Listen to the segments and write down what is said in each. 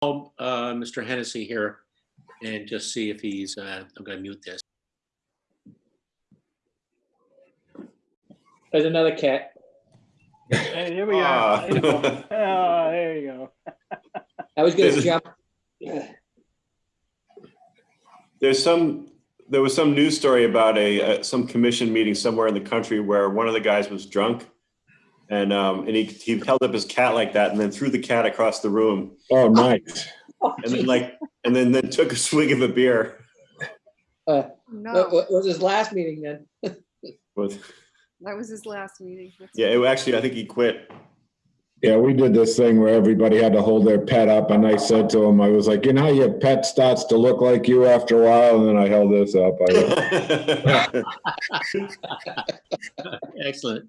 call uh, Mr. Hennessy here and just see if he's, uh, I'm going to mute this. There's another cat. Hey, here we Ah. are. Oh, there you go. I was gonna There's- jump. There's some, there was some news story about a, uh, some commission meeting somewhere in the country where one of the guys was drunk. And, um, and he, he held up his cat like that and then threw the cat across the room. Oh, nice. And then like, and then, then took a swig of a beer What, No, what was his last meeting then? with, that was his last meeting. That's- yeah, it actually, I think he quit. Yeah, we did this thing where everybody had to hold their pet up and I said to him, I was like, you know, your pet starts to look like you after a while. And then I held this up. I Excellent.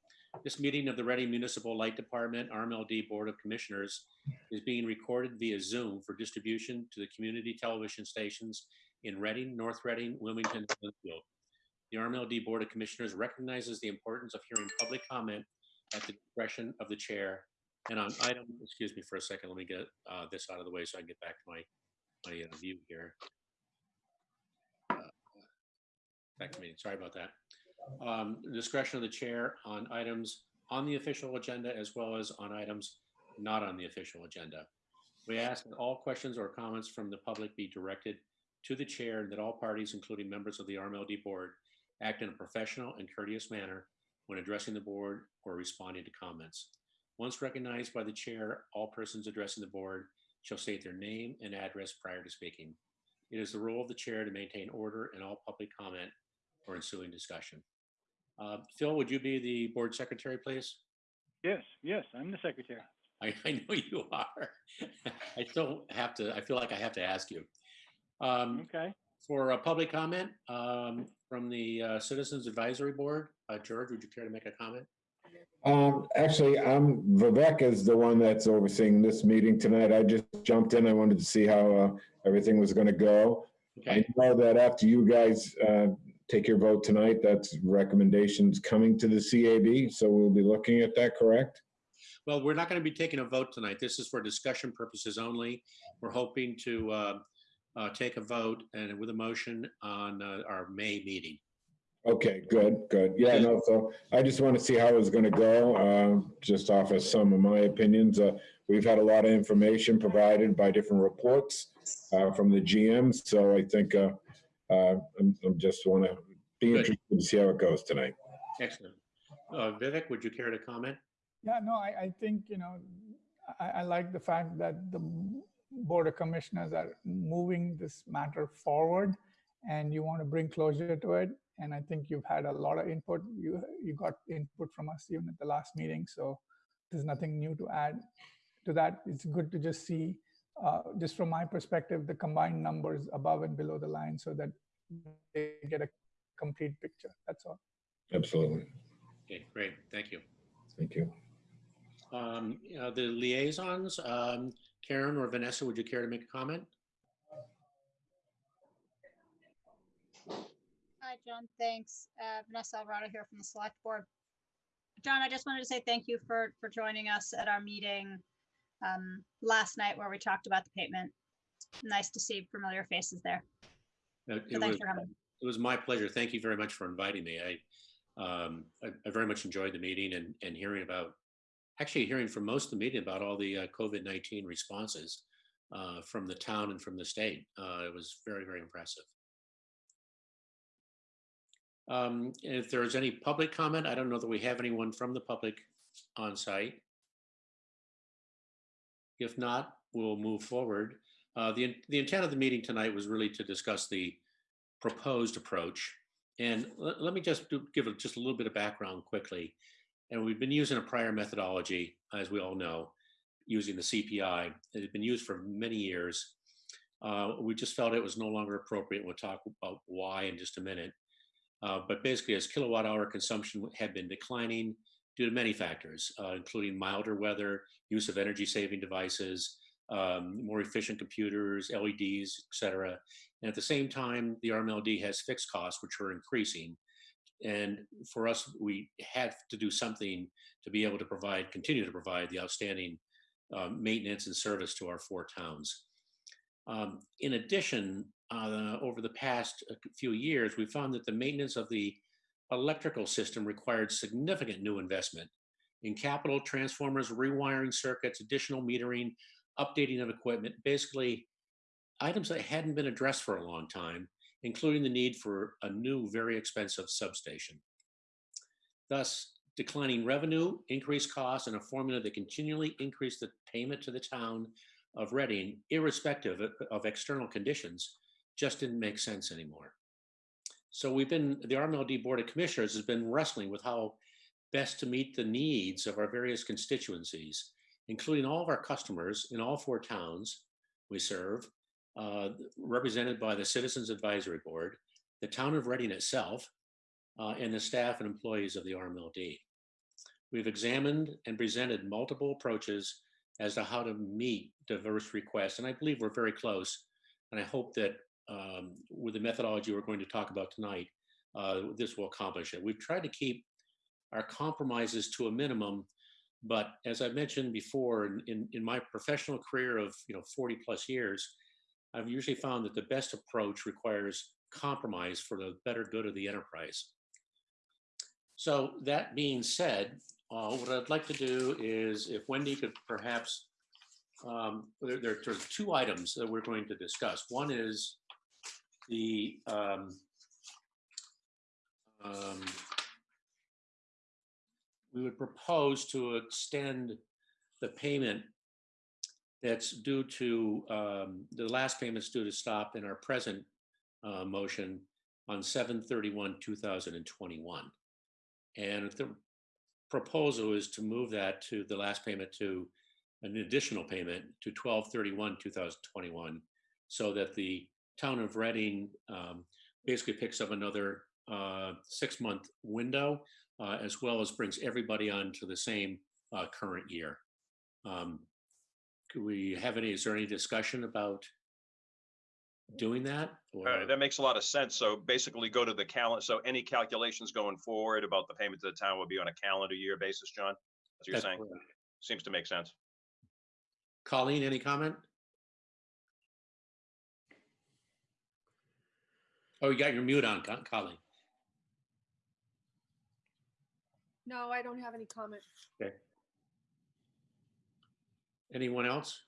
this meeting of the Reading Municipal Light Department, RMLD Board of Commissioners is being recorded via Zoom for distribution to the community television stations in Reading, North Reading, Wilmington, and Lynnfield. The RMLD Board of Commissioners recognizes the importance of hearing public comment at the discretion of the chair. And on item, excuse me for a second, let me get uh, this out of the way so I can get back to my, my uh, view here. back to me. Sorry about that. Um, Discretion of the chair on items on the official agenda as well as on items not on the official agenda. We ask that all questions or comments from the public be directed to the chair and that all parties, including members of the RMLD board, act in a professional and courteous manner when addressing the board or responding to comments. Once recognized by the chair, all persons addressing the board shall state their name and address prior to speaking. It is the role of the chair to maintain order in all public comment or ensuing discussion. Uh, Phil, would you be the board secretary, please? Yes, yes, I'm the secretary. I, I know you are. I still have to, I feel like I have to ask you. Um, Okay. For a public comment um, from the uh, Citizens Advisory Board, uh, George, would you care to make a comment? Um, actually, I'm, Vivek is the one that's overseeing this meeting tonight. I just jumped in. I wanted to see how, uh, everything was gonna go. I know that after you guys, uh, take your vote tonight, that's recommendations coming to the CAB, so we'll be looking at that, correct? well, we're not going to be taking a vote tonight. This is for discussion purposes only. We're hoping to uh, uh, take a vote and with a motion on uh, our May meeting. Okay, good, good. Yeah, no, so I just want to see how it's gonna go, uh, just off of some of my opinions. Uh, we've had a lot of information provided by different reports, uh, from the GM, so I think, uh, I'm, I'm just want to be Good. interested to see how it goes tonight. Excellent. Uh, Vivek, would you care to comment? Yeah, no, I, I think, you know, I, I like the fact that the Board of Commissioners are moving this matter forward and you want to bring closure to it. And I think you've had a lot of input. You, you got input from us even at the last meeting. So there's nothing new to add to that. It's good to just see, uh, just from my perspective, the combined numbers above and below the line so that they get a complete picture. That's all. Absolutely. Okay, great. Thank you. Thank you. Um, uh, The liaisons, um, Karen or Vanessa, would you care to make a comment? Hi, John. Thanks. Uh, Vanessa Alvarado here from the Select Board. John, I just wanted to say thank you for, for joining us at our meeting um, last night where we talked about the pavement. Nice to see familiar faces there. So It was, thanks for coming. it was my pleasure. Thank you very much for inviting me. I, um, I I very much enjoyed the meeting and, and hearing about, actually hearing from most of the meeting about all the uh, COVID-19 responses uh, from the town and from the state. Uh, It was very, very impressive. Um, If there's any public comment, I don't know that we have anyone from the public on site. If not, we'll move forward. Uh, The, the intent of the meeting tonight was really to discuss the proposed approach. And let, me just do, give a- just a little bit of background quickly. And we've been using a prior methodology, as we all know, using the CPI. It had been used for many years. Uh, we just felt it was no longer appropriate. We'll talk about why in just a minute. Uh, but basically, as kilowatt hour consumption had been declining due to many factors, uh, including milder weather, use of energy saving devices, um, more efficient computers, LEDs, et cetera. And at the same time, the RMLD has fixed costs, which are increasing. And for us, we had to do something to be able to provide, continue to provide the outstanding um, maintenance and service to our four towns. Um, in addition, uh, over the past uh, few years, we found that the maintenance of the electrical system required significant new investment in capital transformers, rewiring circuits, additional metering, updating of equipment, basically items that hadn't been addressed for a long time, including the need for a new, very expensive substation. Thus, declining revenue, increased costs, and a formula that continually increased the payment to the town of Reading, irrespective of, of external conditions, just didn't make sense anymore. So we've been, the RMLD Board of Commissioners has been wrestling with how best to meet the needs of our various constituencies, including all of our customers in all four towns we serve, uh, represented by the Citizens Advisory Board, the town of Reading itself, uh, and the staff and employees of the RMLD. We've examined and presented multiple approaches as to how to meet diverse requests, and I believe we're very close. And I hope that um, with the methodology we're going to talk about tonight, uh, this will accomplish it. We've tried to keep our compromises to a minimum, but as I mentioned before, in, in, my professional career of you know 40 plus years, I've usually found that the best approach requires compromise for the better good of the enterprise. So that being said, uh, what I'd like to do is if Wendy could perhaps, um, there, there are two items that we're going to discuss. One is the um, um, we would propose to extend the payment that's due to, um, the last payment's due to stop in our present uh, motion on 7/31/2021. And the proposal is to move that to the last payment to an additional payment to 12/31/2021 so that the town of Reading um, basically picks up another uh, six-month window uh, as well as brings everybody on to the same uh, current year. Um, could we have any, is there any discussion about doing that? Right, or- that makes a lot of sense. So basically go to the calendar. So any calculations going forward about the payment to the town would be on a calendar year basis, John? That's what you're That's saying? correct. Seems to make sense. Colleen, any comment? Oh, you got your mute on, Co- Colleen. No, I don't have any comment. Okay. Anyone else?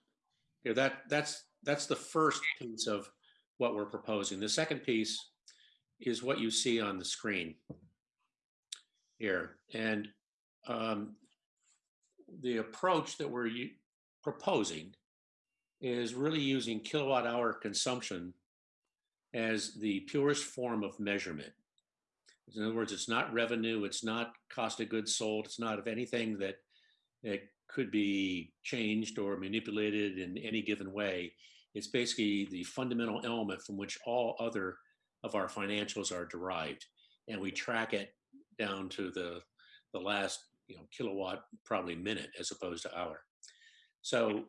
Yeah, that, that's, that's the first piece of what we're proposing. The second piece is what you see on the screen here. And um, the approach that we're u- proposing is really using kilowatt hour consumption as the purest form of measurement. In other words, it's not revenue, it's not cost of goods sold, it's not of anything that, that could be changed or manipulated in any given way. It's basically the fundamental element from which all other of our financials are derived. And we track it down to the, the last you know, kilowatt, probably minute as opposed to hour. So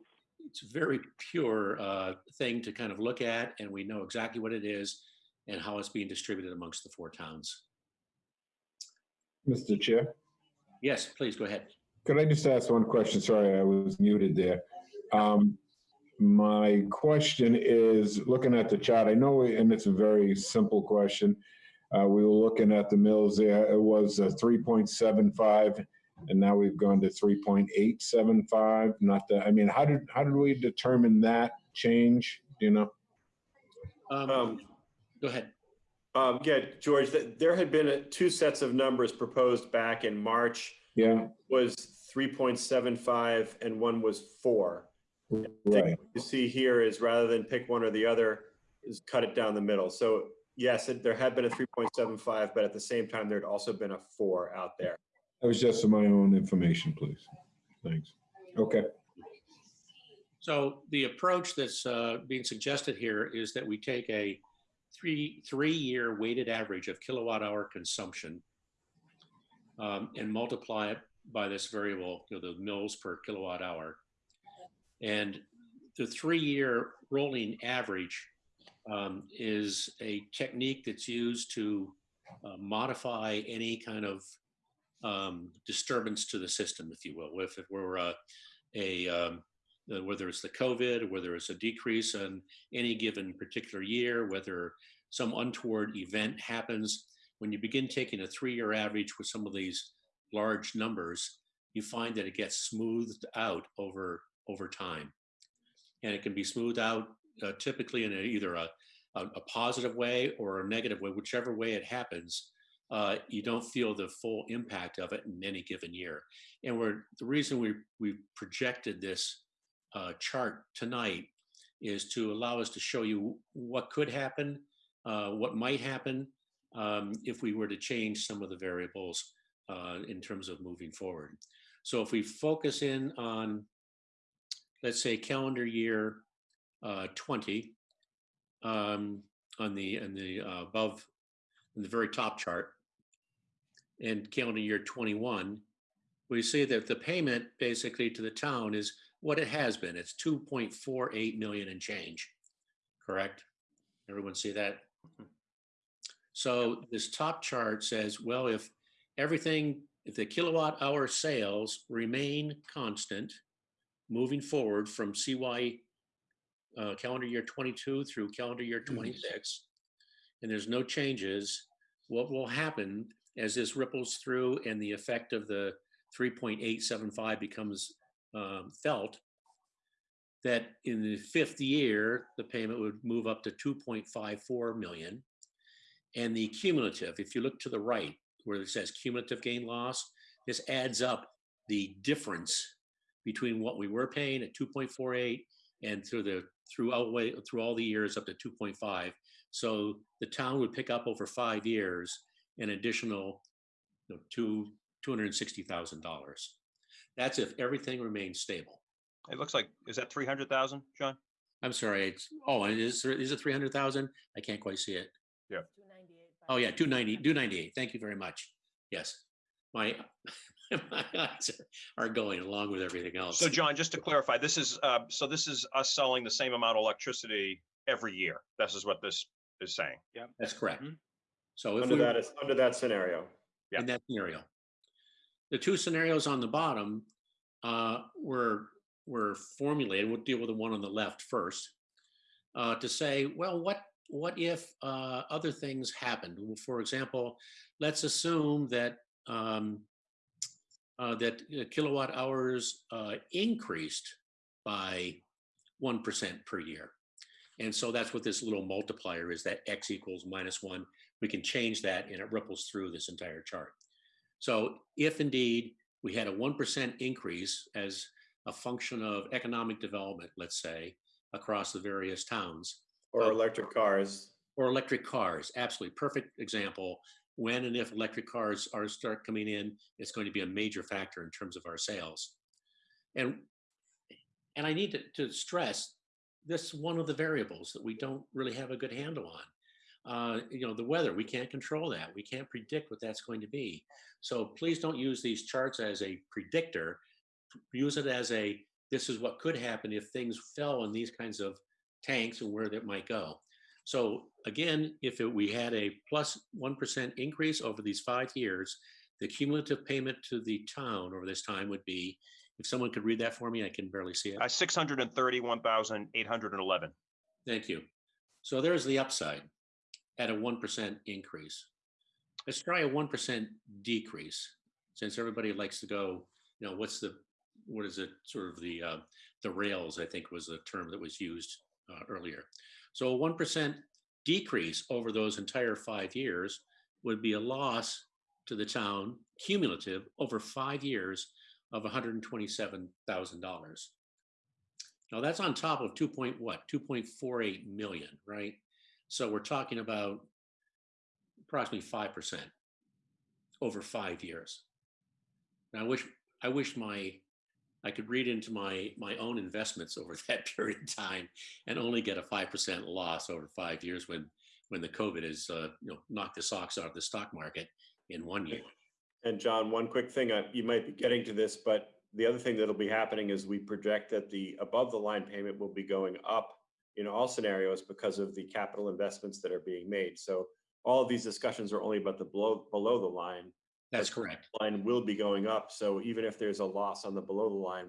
it's a very pure uh, thing to kind of look at, and we know exactly what it is and how it's being distributed amongst the four towns. Mr. Chair, Yes, please go ahead. could I just ask one question? Sorry, I was muted there. Um, My question is, looking at the chart, I know, and it's a very simple question. Uh, We were looking at the mills there, it was uh, 3.75, and now we've gone to 3.875. Not that, I mean, how did, how did we determine that change, Do you know? Um, Um, Go ahead. Um, yeah, George, th- there had been uh, two sets of numbers proposed back in March, Yeah, was 3.75 and one was four. Right. what You see here is rather than pick one or the other, is cut it down the middle. So yes, it- there had been a 3.75, but at the same time, there had also been a four out there. That was just for my own information, please. Thanks. Okay. So the approach that's uh, being suggested here is that we take a three, three-year weighted average of kilowatt hour consumption um, and multiply it by this variable, you know, the mils per kilowatt hour. And the three-year rolling average um, is a technique that's used to uh, modify any kind of um, disturbance to the system, if you will. If it were a, a um, uh, whether it's the COVID, whether it's a decrease in any given particular year, whether some untoward event happens, when you begin taking a three-year average with some of these large numbers, you find that it gets smoothed out over over time, and it can be smoothed out uh, typically in a, either a, a a positive way or a negative way, whichever way it happens. Uh, you don't feel the full impact of it in any given year. And we're the reason we we projected this uh, chart tonight is to allow us to show you what could happen, uh, what might happen um, if we were to change some of the variables uh, in terms of moving forward. So if we focus in on, let's say, calendar year uh, 20 um, on the on the uh, above, in the very top chart, and calendar year 21, we see that the payment basically to the town is what it has been. It's 2.48 million and change, correct? Everyone see that? So this top chart says, well, if everything, if the kilowatt hour sales remain constant moving forward from CY uh, calendar year 22 through calendar year 26, and there's no changes, what will happen as this ripples through and the effect of the 3.875 becomes um, felt, that in the fifth year, the payment would move up to 2.54 million. And the cumulative, if you look to the right where it says cumulative gain loss, this adds up the difference between what we were paying at 2.48 and through the through all way through all the years up to 2.5. So the town would pick up over five years an additional you know, two two hundred sixty thousand dollars. That's if everything remains stable. It looks like, is that 300,000, John? I'm sorry. It's oh, and is is it three hundred thousand? I can't quite see it. Yeah. Oh yeah, 290, 298. Thank you very much. Yes, my my eyes are going along with everything else. So John, just to clarify, this is, uh, so this is us selling the same amount of electricity every year. This is what this is saying. Yeah. That's correct. Mhm. So if Under we that, is under that scenario. Yeah. in that scenario, the two scenarios on the bottom uh, were were formulated. We'll deal with the one on the left first uh, to say, well, what what if uh, other things happened? Well, For example, let's assume that um, uh, that uh, kilowatt hours uh, increased by one percent per year, and so that's what this little multiplier is. That x equals minus one. We can change that, and it ripples through this entire chart. So if indeed we had a one percent increase as a function of economic development, let's say, across the various towns, Or Oh. electric cars. or electric cars. Absolutely perfect example. When and if electric cars are start coming in, it's going to be a major factor in terms of our sales. And and I need to, to stress this one of the variables that we don't really have a good handle on. Uh, you know, the weather, we can't control that. We can't predict what that's going to be. So please don't use these charts as a predictor. Use it as a this is what could happen if things fell in these kinds of tanks and where that might go. So again, if it, we had a plus 1 increase over these five years, the cumulative payment to the town over this time would be, if someone could read that for me, I can barely see it. Uh, 631,811. Thank you. So there's the upside at a 1% increase. Let's try a 1% decrease since everybody likes to go, you know, what's the, what is it, sort of the, uh, the rails, I think was the term that was used uh, earlier. So a 1% decrease over those entire five years would be a loss to the town cumulative over five years of $127,000. Now that's on top of 2 point what? 2.48 million, right? So we're talking about approximately 5% over five years. Now I wish I wish my I could read into my, my own investments over that period of time and only get a 5% loss over five years when, when the COVID has, uh, you know, knocked the socks out of the stock market in one year. And John, one quick thing, uh, you might be getting to this, but the other thing that'll be happening is we project that the above the line payment will be going up in all scenarios because of the capital investments that are being made. So all of these discussions are only about the below, below the line. That's correct. Line will be going up. So even if there's a loss on the below the line,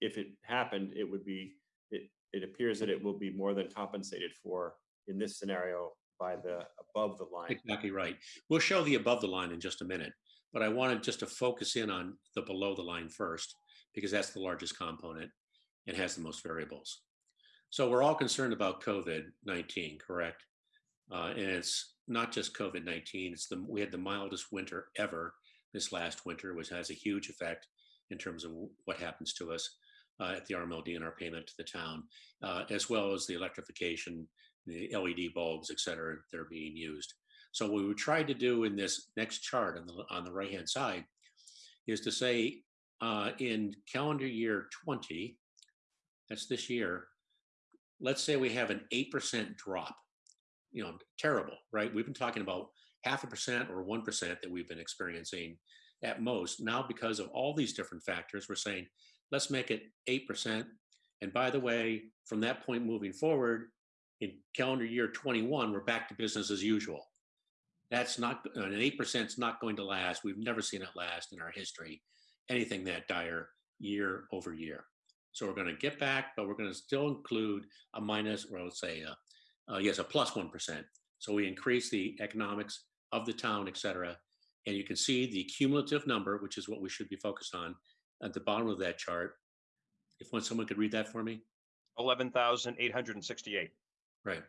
if it happened, it would be, it, it appears that it will be more than compensated for in this scenario by the above the line. Exactly right. We'll show the above the line in just a minute, but I wanted just to focus in on the below the line first, because that's the largest component and has the most variables. So we're all concerned about COVID-19, correct? Uh, and it's not just COVID-19, it's the, we had the mildest winter ever this last winter, which has a huge effect in terms of what happens to us uh, at the RMLD and our payment to the town, uh, as well as the electrification, the LED bulbs, et cetera, that are being used. So what we tried to do in this next chart on the, on the right-hand side is to say uh, in calendar year 20, that's this year, let's say we have an 8% drop, you know, terrible, right? We've been talking about half a percent or 1% that we've been experiencing at most. Now, because of all these different factors, we're saying, let's make it 8%. And by the way, from that point moving forward, in calendar year 21, we're back to business as usual. That's not, an 8% is not going to last. We've never seen it last in our history, anything that dire year over year. So we're going to get back, but we're going to still include a minus, or let's say, uh, uh, yes, a plus 1. So we increase the economics of the town, et cetera. And you can see the cumulative number, which is what we should be focused on at the bottom of that chart. If one, someone could read that for me. 11,868. Right.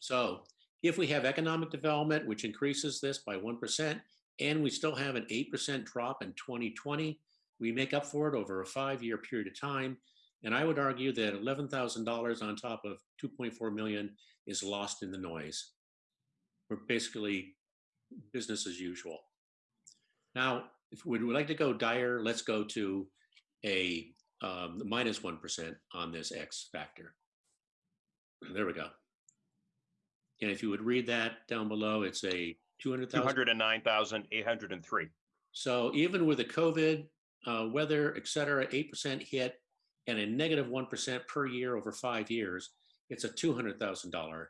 So if we have economic development, which increases this by 1%, and we still have an 8% drop in 2020, we make up for it over a five-year period of time. And I would argue that $11,000 on top of 2.4 million is lost in the noise. We're basically business as usual. Now, if we would like to go dire, let's go to a um, minus 1 on this X factor. There we go. And if you would read that down below, it's a 200,000. 209,803. So even with the COVID, uh, weather, et cetera, 8% hit and a negative 1 per year over five years, it's a $200,000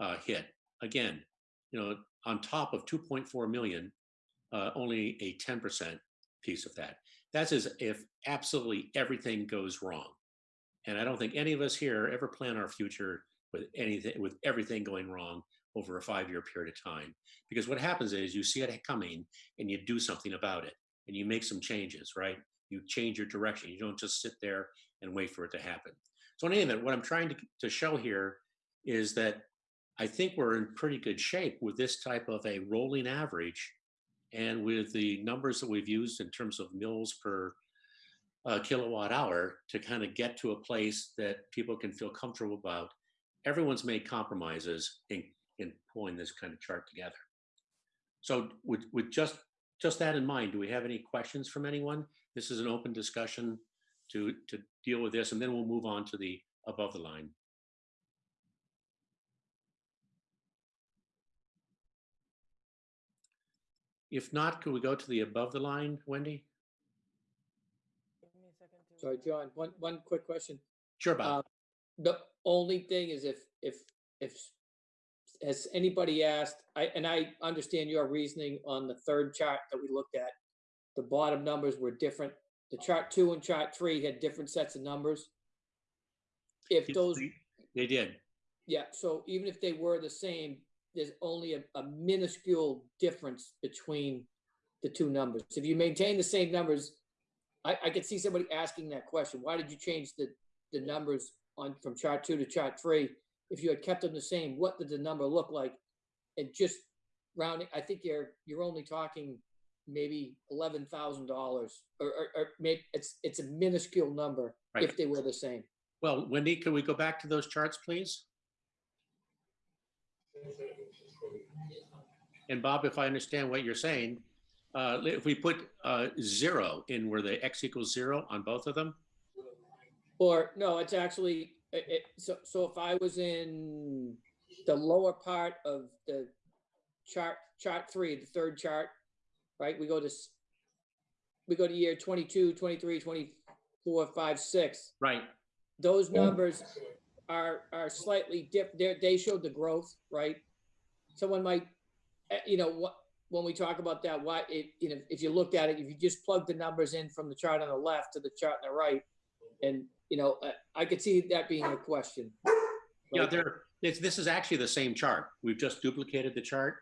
uh, hit. Again, you know, on top of 2.4 million, uh, only a 10% piece of that. That's as if absolutely everything goes wrong. And I don't think any of us here ever plan our future with anything, with everything going wrong over a five-year period of time. Because what happens is you see it coming and you do something about it and you make some changes, right? You change your direction. You don't just sit there and wait for it to happen. So in any event, what I'm trying to, to show here is that I think we're in pretty good shape with this type of a rolling average and with the numbers that we've used in terms of mils per uh, kilowatt hour to kind of get to a place that people can feel comfortable about. Everyone's made compromises in, in pulling this kind of chart together. So with, with just, just that in mind, do we have any questions from anyone? This is an open discussion to, to deal with this, and then we'll move on to the above the line. If not, could we go to the above the line, Wendy? Sorry, John, one, one quick question. Sure, Bob. Uh, The only thing is if, if, if, has anybody asked, I, and I understand your reasoning on the third chart that we looked at. The bottom numbers were different. The chart two and chart three had different sets of numbers. If those, They did. yeah, so even if they were the same, there's only a, a minuscule difference between the two numbers. If you maintain the same numbers, I, I could see somebody asking that question. Why did you change the, the numbers on, from chart two to chart three? If you had kept them the same, what did the number look like? And just rounding, I think you're, you're only talking maybe eleven thousand dollars or, or, or maybe it's, it's a minuscule number Right. if they were the same. Well, Wendy, can we go back to those charts, please? And Bob, if I understand what you're saying, uh, if we put uh, zero in where the x equals zero on both of them, Or, no, it's actually, it, it, so, so if I was in the lower part of the chart, chart three, the third chart, right, we go to, s- we go to year 22, 23, 24, 5, 6. Right, Those numbers are, are slightly diff, they, they showed the growth, right? Someone might, eh, you know, what, when we talk about that, why, it, you know, if you looked at it, if you just plug the numbers in from the chart on the left to the chart on the right, and, you know, uh, I could see that being a question. yeah, Right? there, it's, this is actually the same chart. We've just duplicated the chart.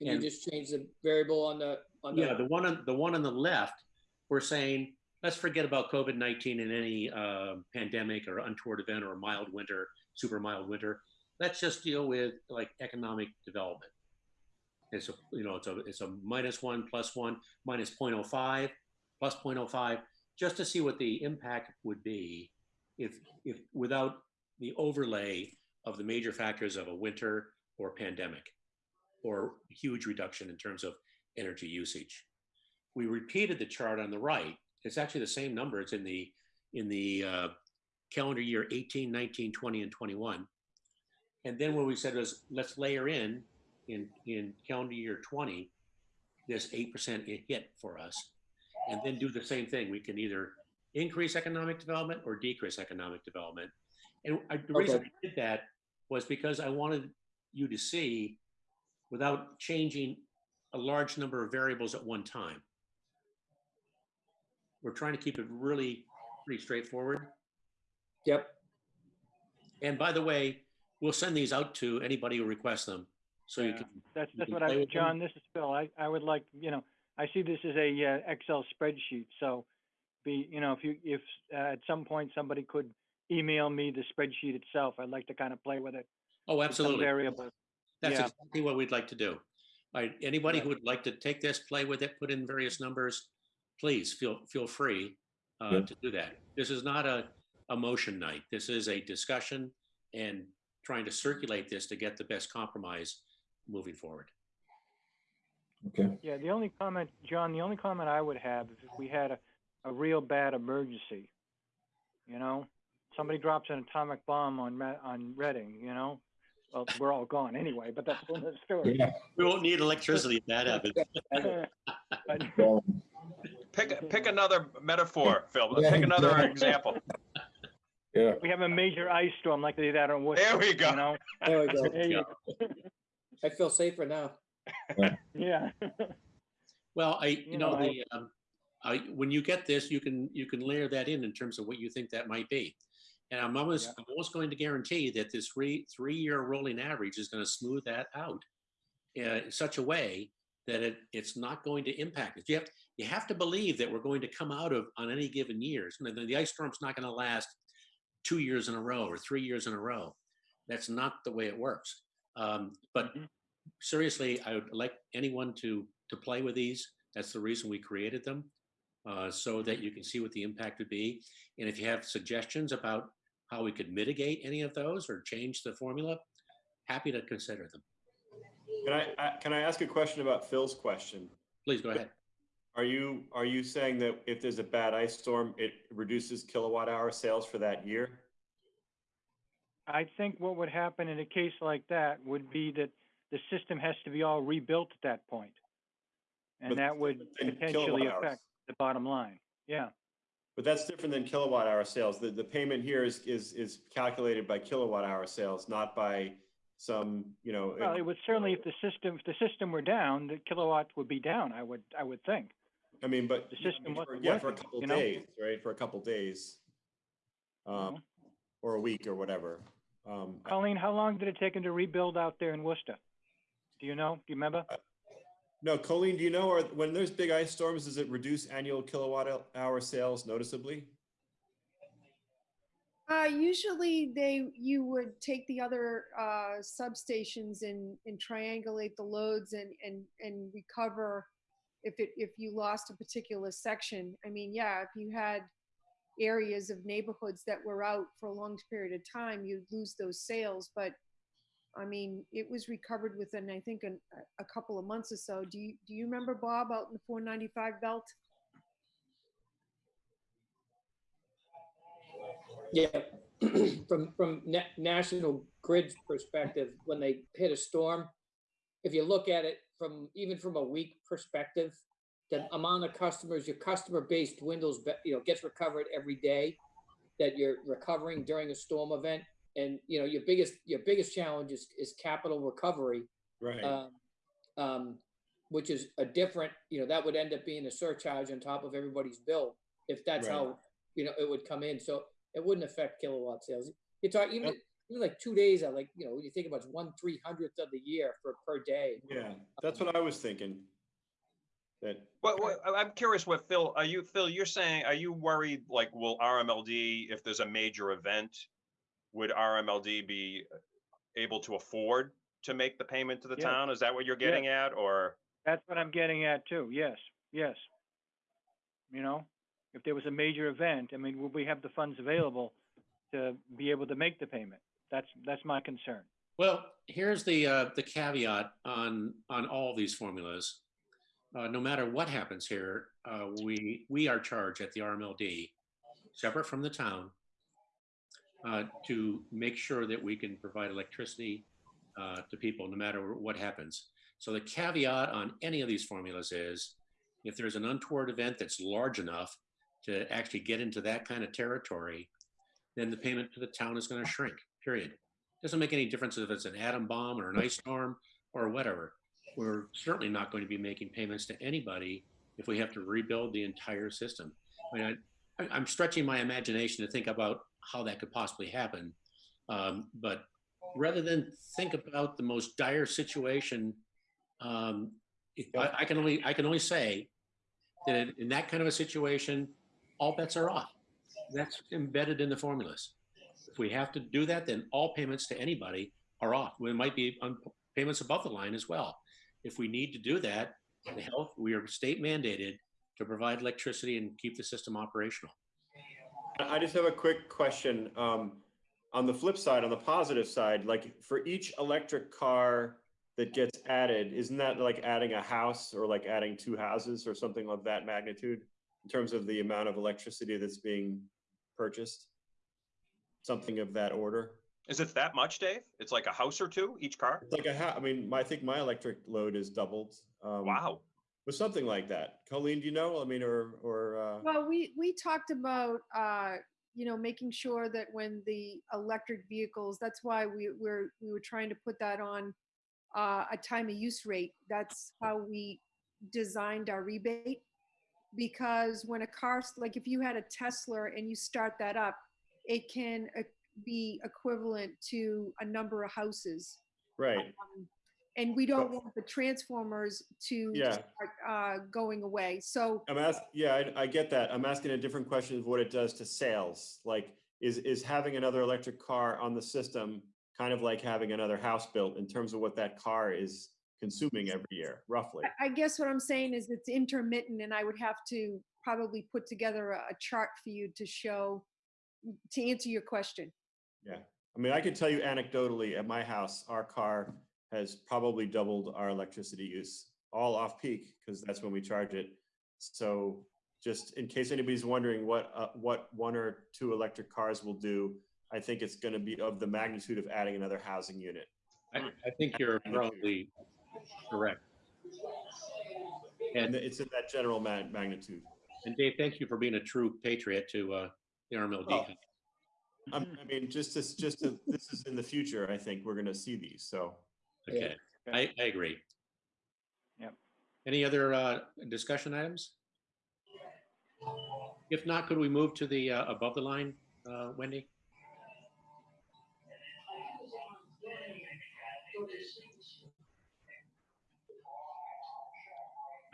And you just change the variable on the, on the? Yeah, the, one on, the one on the left, we're saying, let's forget about COVID-19 and any uh, pandemic or untoward event or mild winter, super mild winter. Let's just deal with like economic development. It's a, you know, it's a, it's a minus one, plus one, minus 0.05, plus 0.05, just to see what the impact would be if, if, without the overlay of the major factors of a winter or pandemic or huge reduction in terms of energy usage. We repeated the chart on the right. It's actually the same number. It's in the in the uh, calendar year 18, 19, 20, and 21. And then what we said was let's layer in in in calendar year 20 this 8% hit for us and then do the same thing. We can either increase economic development or decrease economic development. And I, the reason I did that was because I wanted you to see without changing a large number of variables at one time. We're trying to keep it really pretty straightforward. yep, And by the way, we'll send these out to anybody who requests them. So you can, That's, You that's can what I, with them? John, this is Phil. I, I would like, you know, I see this as a uh, Excel spreadsheet, so be, you know, if you, if uh, at some point somebody could email me the spreadsheet itself, I'd like to kind of play with it. oh, with some absolutely. Variables. That's yeah. exactly what we'd like to do. All right, anybody Yeah. who would like to take this, play with it, put in various numbers, please feel, feel free uh, Yeah. to do that. This is not a, a motion night. This is a discussion and trying to circulate this to get the best compromise moving forward. Okay, Yeah, the only comment, John, the only comment I would have is if we had a, a real bad emergency, you know, somebody drops an atomic bomb on, Ma- on Reading, you know? Well, we're all gone anyway, but that's another story. yeah, We won't need electricity if that happens. But- Pick, pick another metaphor, Phil. Yeah, Pick another yeah. example. yeah, we have a major ice storm like they did out on Worcester. There we go. You know? there we go. There you I feel safer now. Yeah. Well, I, you You know, know, I- the, um, I, when you get this, you can, you can layer that in in terms of what you think that might be. And I'm almost, Yeah. I'm almost going to guarantee that this three, three-year rolling average is going to smooth that out uh, in such a way that it, it's not going to impact it. You have, you have to believe that we're going to come out of, on any given years, the, the ice storm's not going to last two years in a row or three years in a row. That's not the way it works. Um, but Mhm. seriously, I would like anyone to to play with these. That's the reason we created them, uh, so that you can see what the impact would be. And if you have suggestions about how we could mitigate any of those or change the formula, happy to consider them. Can I, I- can I ask a question about Phil's question? Please go ahead. Are you, are you saying that if there's a bad ice storm, it reduces kilowatt hour sales for that year? I think what would happen in a case like that would be that the system has to be all rebuilt at that point. But And that would potentially kilowatt hours. affect the bottom line. Yeah. But that's different than kilowatt hour sales. The, the payment here is, is, is calculated by kilowatt hour sales, not by some, you know. Well, it would certainly, if the system, if the system were down, the kilowatts would be down, I would, I would think. I mean, but. the system for- Yeah, for a couple you know? days, right? For a couple days. Um, or a week or whatever. Um, Colleen, how long did it take him to rebuild out there in Worcester? Do you know? Do you remember? No, Colleen, do you know, or when there's big ice storms, does it reduce annual kilowatt hour sales noticeably? Uh, usually they, you would take the other, uh, substations and, and triangulate the loads and, and, and recover if it, if you lost a particular section. I mean, yeah, if you had areas of neighborhoods that were out for a long period of time, you'd lose those sales, but I mean, it was recovered within, I think, an, a- couple of months or so. Do you, do you remember Bob out in the four ninety-five belt? Yeah, from, from na- National Grid's perspective, when they hit a storm, if you look at it from, even from a week perspective, the amount of customers, your customer base dwindles, you know, gets recovered every day that you're recovering during a storm event. And, you know, your biggest, your biggest challenge is, is capital recovery. Right. um, um, which is a different, you know, that would end up being a surcharge on top of everybody's bill, if that's Right. how, you know, it would come in, so it wouldn't affect kilowatt sales. You talk, even, Yep. even like two days are like, you know, when you think about it's one three hundredth of the year for, per day. Yeah, that's what I was thinking. That, Well, well, I'm curious what Phil, are you, Phil, you're saying, are you worried, like, will RMLD, if there's a major event, would RMLD be able to afford to make the payment to the Yes. town? Is that what you're getting at, or? That's what I'm getting at too. Yes, yes. You know, if there was a major event, I mean, would we have the funds available to be able to make the payment? That's, that's my concern. Well, here's the, uh, the caveat on, on all these formulas. Uh, no matter what happens here, uh, we, we are charged at the RMLD, separate from the town, uh, to make sure that we can provide electricity, uh, to people, no matter what happens. So the caveat on any of these formulas is, if there's an untoward event that's large enough to actually get into that kind of territory, then the payment to the town is gonna shrink, period. Doesn't make any difference if it's an atom bomb or an ice storm or whatever. We're certainly not going to be making payments to anybody if we have to rebuild the entire system. I mean, I- I'm stretching my imagination to think about how that could possibly happen. Um, but rather than think about the most dire situation, um, I, I can only I can only say that in, that kind of a situation, all bets are off. That's embedded in the formulas. If we have to do that, then all payments to anybody are off. We might be payments above the line as well. If we need to do that, the health, we are state mandated to provide electricity and keep the system operational. I just have a quick question. Um, on the flip side, on the positive side, like for each electric car that gets added, isn't that like adding a house or like adding two houses or something of that magnitude in terms of the amount of electricity that's being purchased? Something of that order? Is it that much, Dave? It's like a house or two, each car? It's like a ha, I mean, my, I think my electric load is doubled. um, Wow. With something like that. Colleen, do you know? I mean, or, or, uh, Well, we, we talked about, uh, you know, making sure that when the electric vehicles, that's why we were, we were trying to put that on uh, a time of use rate. That's how we designed our rebate. Because when a car, like if you had a Tesla and you start that up, it can uh, be equivalent to a number of houses. right, Um, And we don't want the transformers to Yeah. start uh, going away. So I'm ask, yeah, I, I get that. I'm asking a different question of what it does to sales. Like, is, is having another electric car on the system kind of like having another house built in terms of what that car is consuming every year, roughly? I- guess what I'm saying is it's intermittent and I would have to probably put together a, a chart for you to show, to answer your question. Yeah. I mean, I can tell you anecdotally, at my house, our car has probably doubled our electricity use, all off peak, because that's when we charge it. So just in case anybody's wondering what, uh, what one or two electric cars will do, I think it's gonna be of the magnitude of adding another housing unit. I, I think you're probably correct. And And, it's in that general ma- magnitude. and Dave, thank you for being a true patriot to uh, the RMLD. Oh. I mean, just to, just to, this is in the future, I think we're gonna see these, so. Okay, I, I agree. Yep. Any other uh, discussion items? If not, could we move to the uh, above the line, uh, Wendy?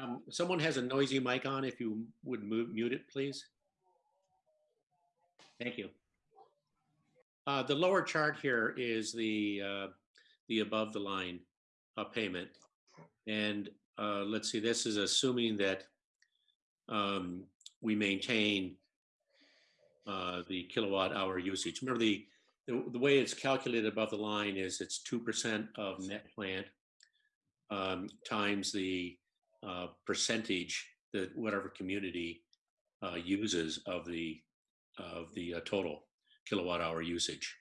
Um, Someone has a noisy mic on. If you would mute mute it, please. Thank you. Uh, The lower chart here is the, uh, the above the line uh, payment. And uh, let's see, this is assuming that um, we maintain uh, the kilowatt hour usage. Remember the, the, the way it's calculated above the line is it's 2% of net plant um, times the uh, percentage that whatever community uh, uses of the, of the uh, total. kilowatt hour usage.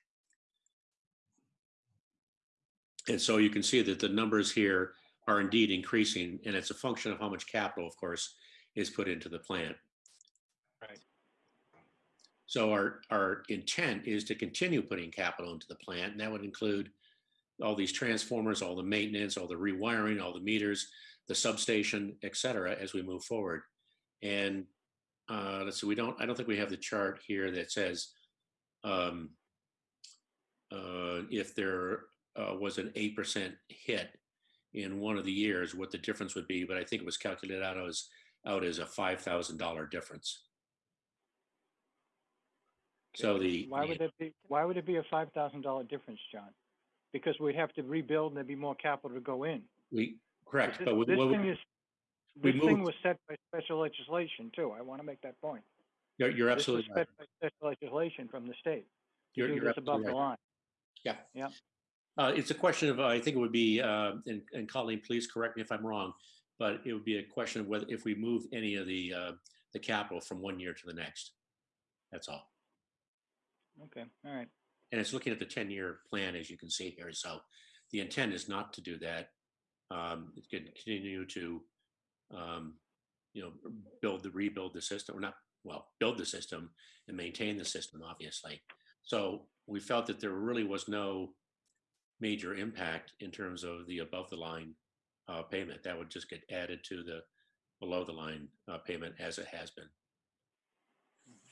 And so you can see that the numbers here are indeed increasing, and it's a function of how much capital, of course, is put into the plant. Right. So our, our intent is to continue putting capital into the plant, and that would include all these transformers, all the maintenance, all the rewiring, all the meters, the substation, et cetera, as we move forward. And uh, let's see, we don't, I don't think we have the chart here that says um, uh, if there uh, was an 8% hit in one of the years, what the difference would be, but I think it was calculated out as, out as a $5,000 difference. So the. Why would it be, why would it be a five thousand dollar difference, John? Because we'd have to rebuild and there'd be more capital to go in. We, correct, This but we- this what thing we- is, we this thing moved- was set by special legislation too. I want to make that point. you're, you're This was absolutely right. set by special legislation from the state. to You're, do you're this above absolutely the right. line. Yeah. Yeah. Uh, it's a question of, I think it would be, uh, and, and Colleen, please correct me if I'm wrong, but it would be a question of whether, if we move any of the, uh, the capital from one year to the next. That's all. Okay, all right. And it's looking at the 10-year plan, as you can see here. So the intent is not to do that. Um, It's going to continue to, um, you know, build the, rebuild the system, or not, well, build the system and maintain the system, obviously. So we felt that there really was no major impact in terms of the above the line uh, payment. That would just get added to the below the line uh, payment as it has been.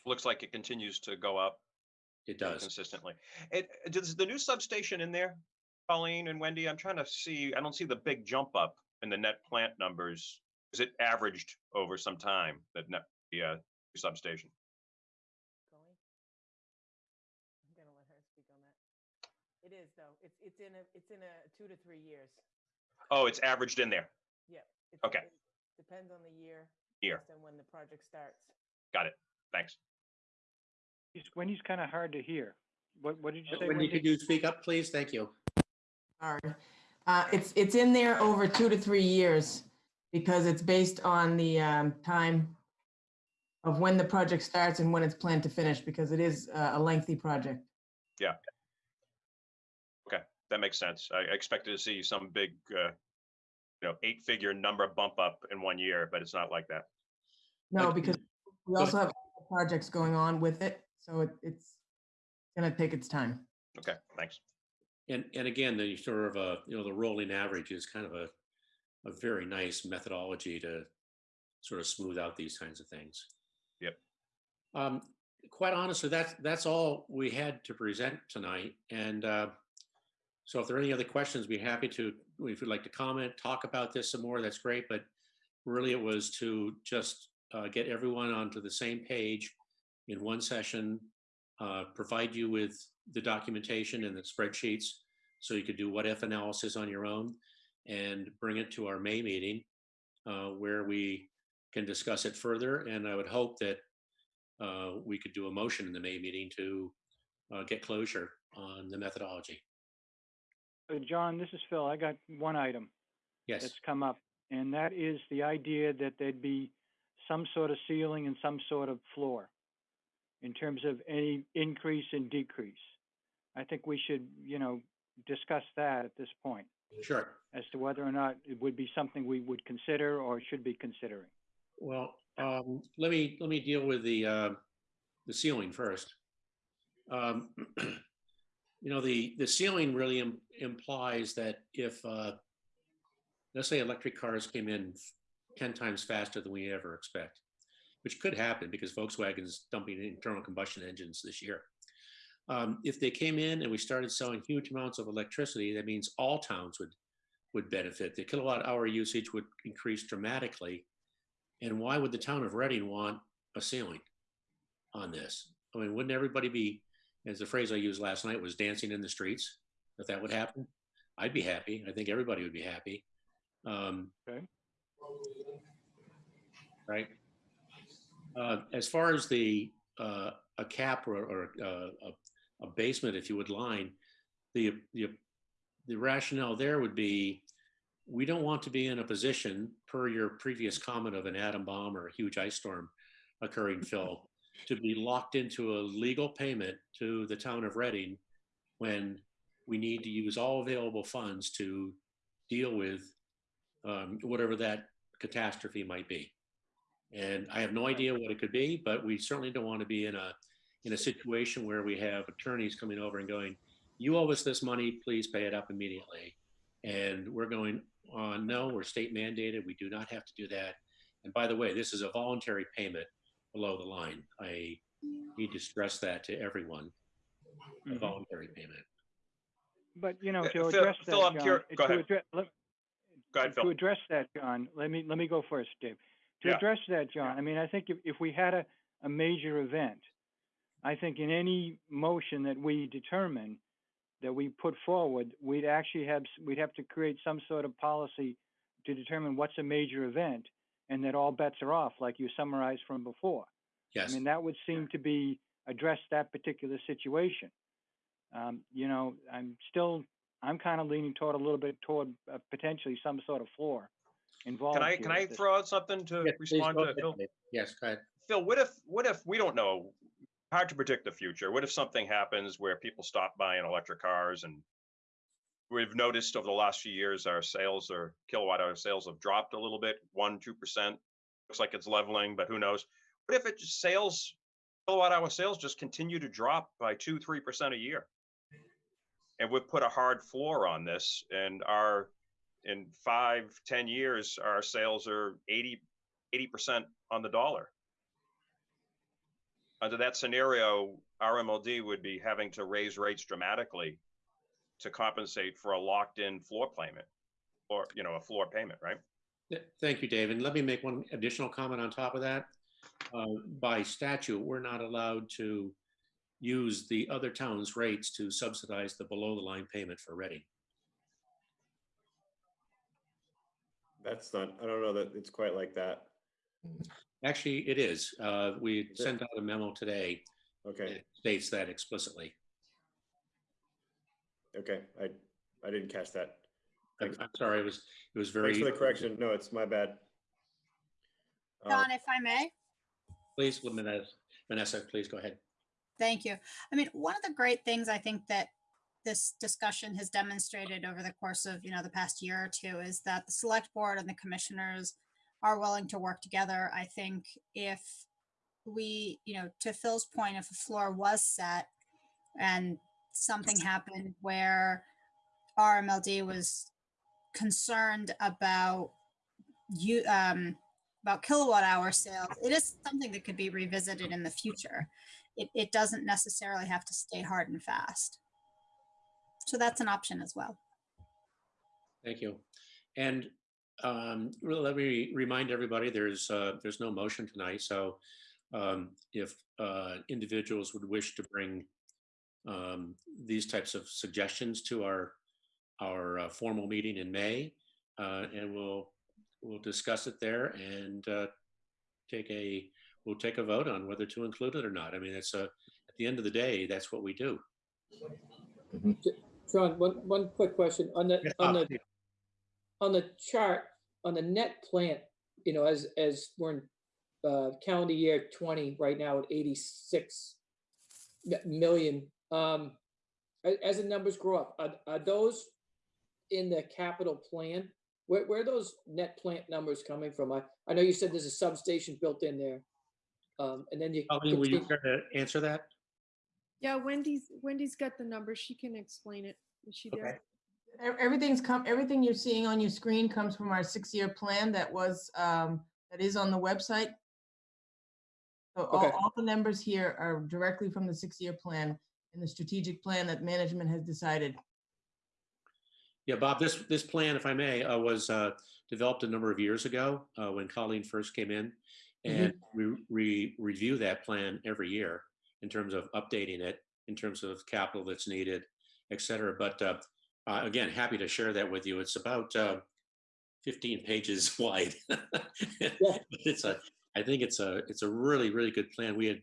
Looks like it continues to go up It does. consistently. It, does the new substation in there, Colleen and Wendy? I'm trying to see, I don't see the big jump up in the net plant numbers. Is it averaged over some time, the net, the uh, substation? It is though. It's, it's in a, it's in a two to three years. Oh, it's averaged in there. Yeah. it's- Okay. it Depends on the year. Year. based on when the project starts. Got it. Thanks. He's- Wendy's kind of hard to hear. What, what did you say, Wendy, could you speak up, please? Thank you. Sorry. Uh, it's, it's in there over two to three years because it's based on the, um, time of when the project starts and when it's planned to finish, because it is uh, a lengthy project. That makes sense. I I expected to see some big, uh, you know, eight-figure number bump up in one year, but it's not like that. No, Like, because we also have projects going on with it, so it, it's gonna take its time. Okay, thanks. And, and again, the sort of, uh, you know, the rolling average is kind of a, a very nice methodology to sort of smooth out these kinds of things. Yep. Um, quite honestly, that's, that's all we had to present tonight. And, uh, so if there are any other questions, we'd be happy to, if you'd like to comment, talk about this some more, that's great. But really it was to just, uh, get everyone onto the same page in one session, uh, provide you with the documentation and the spreadsheets so you could do what if analysis on your own and bring it to our May meeting uh, where we can discuss it further. And I would hope that uh, we could do a motion in the May meeting to uh, get closure on the methodology. Uh, John, this is Phil. I got one item Yes, that's come up, and that is the idea that there'd be some sort of ceiling and some sort of floor in terms of any increase and decrease. I think we should, you know, discuss that at this point sure. as to whether or not it would be something we would consider or should be considering. Well, um, let me, let me deal with the, uh, the ceiling first. Um, You know, the, the ceiling really im- implies that if, uh, let's say electric cars came in 10 times faster than we ever expect, which could happen because Volkswagen's dumping internal combustion engines this year. Um, if they came in and we started selling huge amounts of electricity, that means all towns would, would benefit. The kilowatt hour usage would increase dramatically. And why would the town of Reading want a ceiling on this? I mean, wouldn't everybody be, as the phrase I used last night was dancing in the streets, if that would happen? I'd be happy. I think everybody would be happy. Um, Okay. Right. Uh, as far as the, uh, a cap or, or uh, a, a basement, if you would line, the, the, the rationale there would be, we don't want to be in a position, per your previous comment of an atom bomb or a huge ice storm occurring, Phil, to be locked into a legal payment to the town of Reading when we need to use all available funds to deal with um, whatever that catastrophe might be. And I have no idea what it could be, but we certainly don't want to be in a, in a situation where we have attorneys coming over and going, you owe us this money, please pay it up immediately. And we're going, uh, no, we're state mandated, we do not have to do that. And by the way, this is a voluntary payment below the line. I need to stress that to everyone, a Mhm. voluntary payment. But, you know, Uh, to Phil- address that, Phil, I'm John, cur- go to ahead. address- let- Go ahead, To address that, John, let me, let me go first, Dave. To Yeah. address that, John, I mean, I think if, if we had a, a major event, I think in any motion that we determine that we put forward, we'd actually have, s- we'd have to create some sort of policy to determine what's a major event and that all bets are off, like you summarized from before. Yes. I mean, that would seem to be, address that particular situation. Um, you know, I'm still, I'm kind of leaning toward a little bit toward uh, potentially some sort of floor involved. Can I, can I this- throw out something to Yes, respond to Phil? Yes, go ahead. Phil, what if, what if, we don't know, hard to predict the future. What if something happens where people stop buying electric cars and we've noticed over the last few years, our sales or kilowatt hour sales have dropped a little bit, one, two percent. Looks like it's leveling, but who knows? What if it just sales, kilowatt hour sales just continue to drop by two, three percent a year? And we've put a hard floor on this and our, in five, ten years, our sales are 80 percent on the dollar under that scenario, RMLD would be having to raise rates dramatically to compensate for a locked-in floor payment, or, you know, a floor payment, right? Th- Thank you, David. Let me make one additional comment on top of that. Uh, By statute, we're not allowed to use the other town's rates to subsidize the below-the-line payment for Reading. That's not, I don't know that it's quite like that. Actually, it is. Uh, We it? sent out a memo today Okay, that states that explicitly. Okay, I, I didn't catch that. I'm Thanks. I'm sorry, it was, it was very. Thanks for the correction. No, it's my bad. Uh, John, if I may, Please, Vanessa, Vanessa, please go ahead. thank you. I mean, one of the great things I think that this discussion has demonstrated over the course of, you know, the past year or two is that the select board and the commissioners are willing to work together. I think if we, you know, to Phil's point, if a floor was set and something happened where RMLD was concerned about you, um, about kilowatt hour sales, it is something that could be revisited in the future. It, it doesn't necessarily have to stay hard and fast. So that's an option as well. Thank you. And um, let me remind everybody, there's, uh, there's no motion tonight, so um, if uh, individuals would wish to bring um, these types of suggestions to our, our uh, formal meeting in May, uh, and we'll, we'll discuss it there and uh, take a, we'll take a vote on whether to include it or not. I mean, it's a, at the end of the day, that's what we do. John, one, one quick question on the, Yes, on Bob, the, on the chart, on the net plant, you know, as, as we're in uh, calendar year twenty, right now at eighty-six mi- million, um, as the numbers grow up, are, are those in the capital plan? Where, where are those net plant numbers coming from? I, I know you said there's a substation built in there. Um, and then you. Colleen, will you continue- care to answer that? Yeah, Wendy's, Wendy's got the numbers. She can explain it. Is she Okay. there? E- Everything's come, everything you're seeing on your screen comes from our six-year plan that was, um, that is on the website. So all, Okay. all the numbers here are directly from the six-year plan and the strategic plan that management has decided. Yeah, Bob, this, this plan, if I may, uh, was uh, developed a number of years ago uh, when Colleen first came in. And we, we review that plan every year in terms of updating it, in terms of capital that's needed, et cetera. But uh, uh, again, happy to share that with you. It's about uh, 15 pages wide. It's a, I think it's a, it's a really, really good plan. We had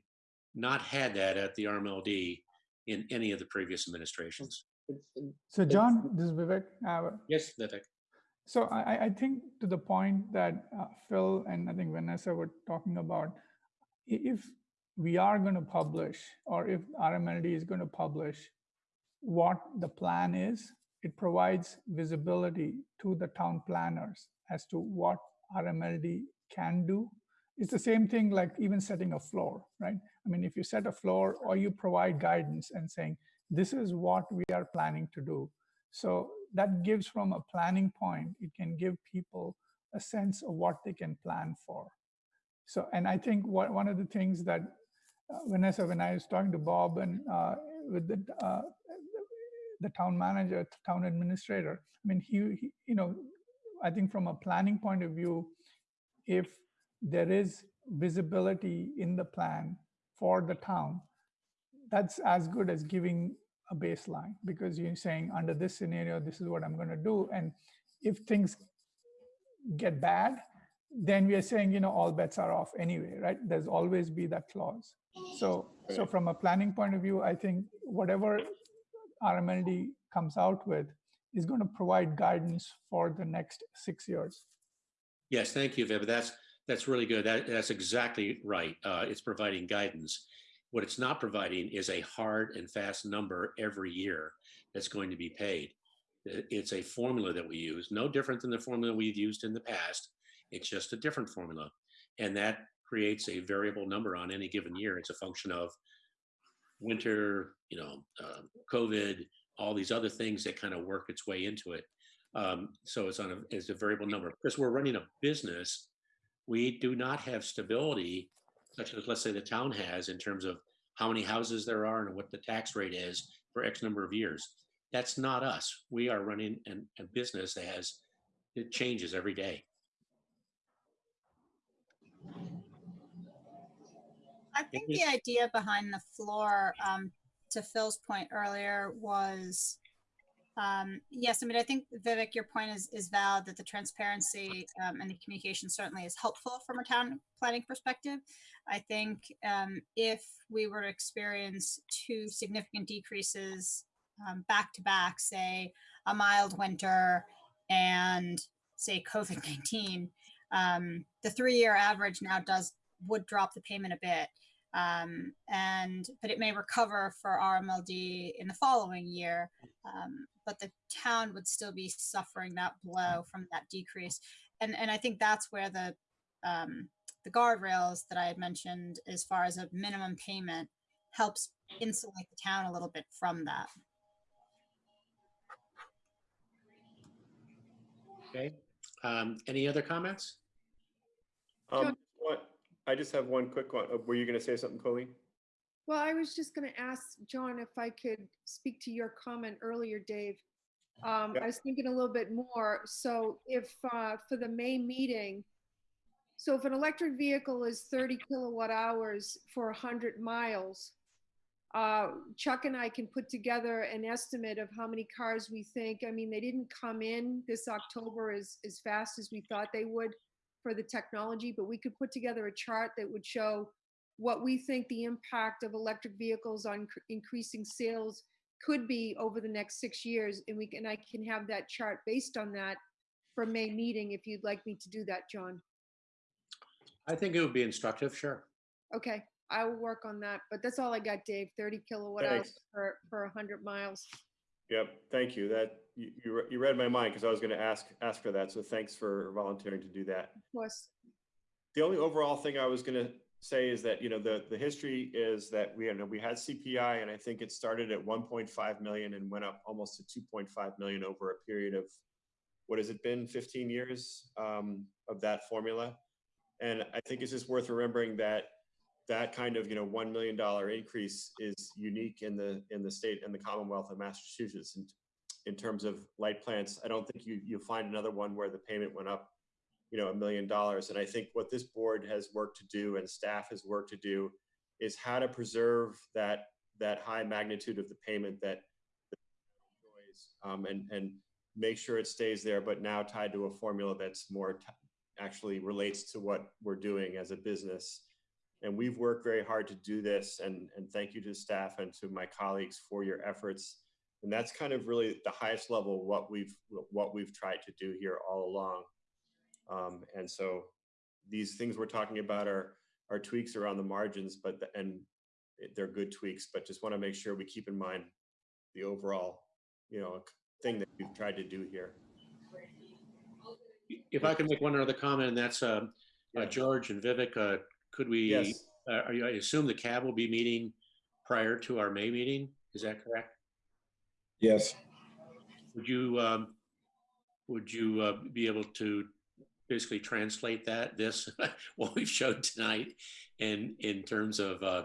not had that at the RMLD in any of the previous administrations. So John, this is Vivek. Uh, Yes, Vivek. So I, I- I think to the point that uh, Phil and I think Vanessa were talking about, if we are going to publish, or if RMLD is going to publish what the plan is, it provides visibility to the town planners as to what RMLD can do. It's the same thing like even setting a floor, right? I mean, if you set a floor or you provide guidance and saying, this is what we are planning to do. So that gives from a planning point, it can give people a sense of what they can plan for. So, and I think what, one of the things that uh, Vanessa, when I was talking to Bob and uh, with the uh, the town manager, town administrator, I mean, he, he, you know, I think from a planning point of view, if there is visibility in the plan for the town, that's as good as giving a baseline because you're saying under this scenario, this is what I'm going to do. And if things get bad, then we are saying, you know, all bets are off anyway, right? There's always be that clause. So, so from a planning point of view, I think whatever RMLD comes out with is going to provide guidance for the next six years. Yes, thank you, Viv. That's, that's really good. That, that's exactly right. Uh, it's providing guidance. What it's not providing is a hard and fast number every year that's going to be paid. It's a formula that we use, no different than the formula we've used in the past. It's just a different formula. And that creates a variable number on any given year. It's a function of winter, you know, uh, COVID, all these other things that kind of work its way into it. Um, so it's on a, it's a variable number. Because we're running a business, we do not have stability, such as let's say the town has in terms of how many houses there are and what the tax rate is for X number of years. That's not us. We are running an, a business that has, it changes every day. I think the idea behind the floor, um, to Phil's point earlier was, um, yes, I mean, I think Vivek, your point is, is valid that the transparency, um, and the communication certainly is helpful from a town planning perspective. I think, um, if we were to experience two significant decreases, um, back to back, say, a mild winter and say COVID-19, um, the three-year average now does, would drop the payment a bit um, and but it may recover for RMLD in the following year. Um, but the town would still be suffering that blow from that decrease, and and I think that's where the um, the guardrails that I had mentioned, as far as a minimum payment, helps insulate the town a little bit from that. Okay. Um, any other comments? Um, what, I just have one quick one. Uh, Were you going to say something, Colleen? Well, I was just going to ask John if I could speak to your comment earlier, Dave. Um. I was thinking a little bit more. So if, uh, for the May meeting, so if an electric vehicle is 30 kilowatt hours for 100 miles, uh, Chuck and I can put together an estimate of how many cars we think. I mean, they didn't come in this October as, as fast as we thought they would for the technology, but we could put together a chart that would show what we think the impact of electric vehicles on cr- increasing sales could be over the next six years. And we can, I can have that chart based on that for May meeting, if you'd like me to do that, John. I think it would be instructive, sure. Okay, I will work on that, but that's all I got, Dave, 30 kilowatt hours Thanks. per, per 100 miles. Yep, thank you. That, you, you re- you read my mind because I was going to ask, ask for that. So thanks for volunteering to do that. Of course, The only overall thing I was going to say is that, you know, the, the history is that we, you know, we had CPI and I think it started at 1.5 million and went up almost to 2.5 million over a period of, what has it been, 15 years um, of that formula? And I think it's just worth remembering that that kind of, you know, $1 million increase is unique in the, in the state and the Commonwealth of Massachusetts in, in terms of light plants. I don't think you, you'll find another one where the payment went up you know, a million dollars. And I think what this board has worked to do and staff has worked to do is how to preserve that that high magnitude of the payment that um, and and make sure it stays there, but now tied to a formula that's more actually relates to what we're doing as a business. And we've worked very hard to do this. And and thank you to the staff and to my colleagues for your efforts. And that's kind of really the highest level what we've what we've tried to do here all along. Um, and so these things we're talking about are are tweaks around the margins, but, the- and they're good tweaks, but just want to make sure we keep in mind the overall, you know, thing that we've tried to do here. If I can make one other comment, and that's, um, uh, Yeah. George and Vivek, uh, could we, Yes, uh, you- I assume the cab will be meeting prior to our May meeting? Is that correct? Yes, Would you, um, would you, uh, be able to basically translate that, this, what we've showed tonight? And in terms of, uh,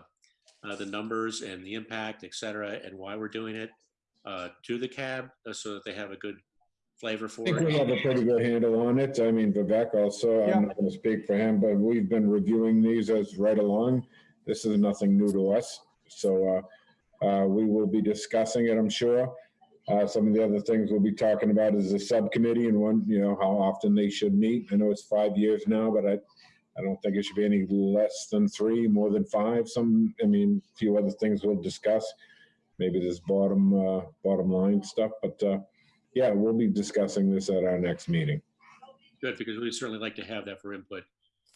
uh, the numbers and the impact, et cetera, and why we're doing it, uh, to the cab, uh, so that they have a good flavor I for it. we have a pretty good handle on it. I mean, Vivek also, Yeah. I'm not going to speak for him, but we've been reviewing these as right along. This is nothing new to us. So uh, uh, we will be discussing it, I'm sure. Uh, Some of the other things we'll be talking about is the subcommittee and one, you know, how often they should meet. I know it's five years now, but I, I don't think it should be any less than three, more than five. Some, I mean, a few other things we'll discuss. Maybe this bottom, uh, bottom line stuff, but uh, yeah, we'll be discussing this at our next meeting. Good, because we'd certainly like to have that for input.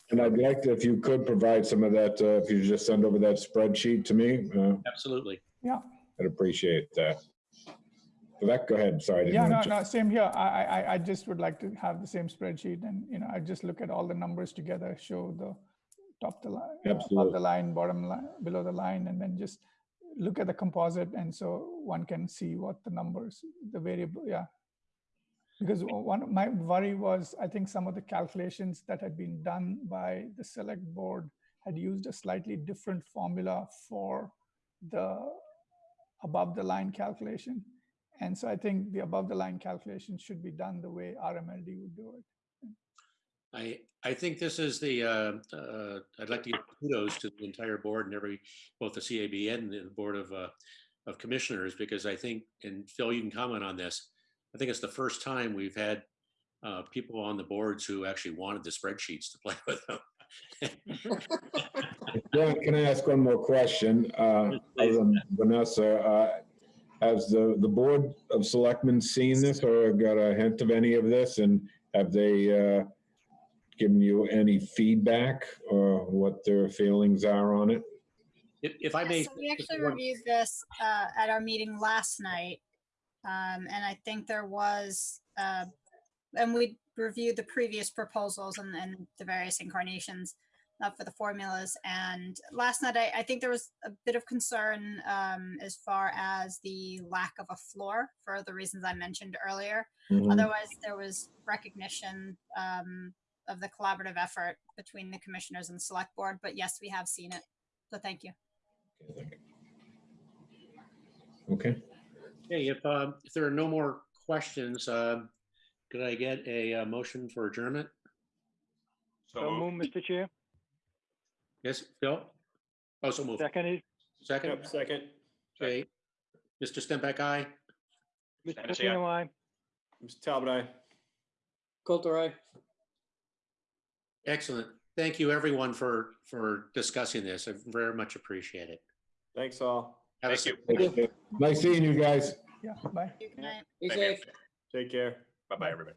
And I'd like to, if you could provide some of that, uh, if you just send over that spreadsheet to me, uh, Absolutely. Yeah. I'd appreciate that. Vivek, go ahead. Sorry. I didn't Yeah, no, no, same here. I, I, I- just would like to have the same spreadsheet and, you know, I just look at all the numbers together, show the top the line, uh, above the line, bottom line, below the line, and then just look at the composite, and so one can see what the numbers, the variable, yeah. Because one of my worry was, I think some of the calculations that had been done by the select board had used a slightly different formula for the above the line calculation. And so I think the above the line calculation should be done the way RMLD would do it. I, I think this is the, uh, uh, I'd like to give kudos to the entire board and every, both the CAB and the Board of, uh, of Commissioners, because I think, and Phil, you can comment on this. I think it's the first time we've had uh, people on the boards who actually wanted the spreadsheets to play with them. John, can I ask one more question? Uh, Vanessa, uh, has the, the Board of Selectmen seen this or got a hint of any of this? And have they uh, given you any feedback or what their feelings are on it? If, if I may. so We actually one- reviewed this uh, at our meeting last night. Um, And I think there was, uh, and we reviewed the previous proposals and and the various incarnations uh, for the formulas. And last night, I, I think there was a bit of concern um, as far as the lack of a floor for the reasons I mentioned earlier. Mhm. Otherwise, there was recognition um, of the collaborative effort between the commissioners and the select board. But yes, we have seen it. So thank you. Okay, Okay, if, um, if there are no more questions, um, could I get a uh, motion for adjournment? So So moved. move, Mr. Chair. Yes, Phil? Oh, so move. Seconded, Second, Yep, second. okay. Mr. Stempeck, aye. Mr. Hennessy, aye. Pacino, aye. Mr. Talbot, aye. Coulter, aye. Excellent. Thank you, everyone, for, for discussing this. I very much appreciate it. Thanks all. Have a Thank you. nice seeing you guys. Yeah, bye. Good night. Be Same here. safe. Take care. Bye-bye, everybody.